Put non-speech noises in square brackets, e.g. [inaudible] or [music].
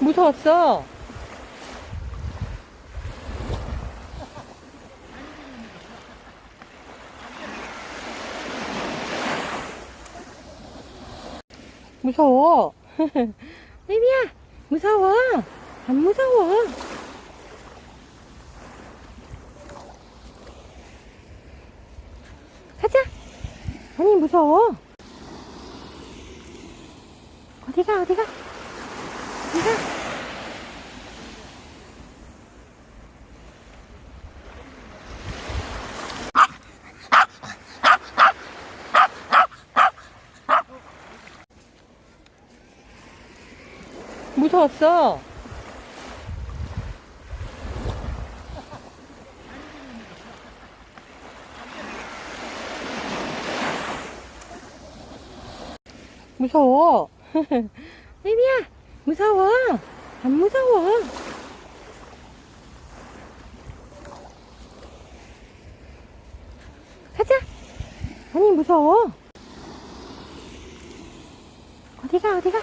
무서웠어. 무서워. [laughs] 애미야, 무서워. 안 무서워. 가자. 아니, 무서워. 어디가, 어디가? 무서웠어. 무서워. [laughs] 애미야, 무서워. 안 무서워. 가자. 아니, 무서워. 어디가, 어디가?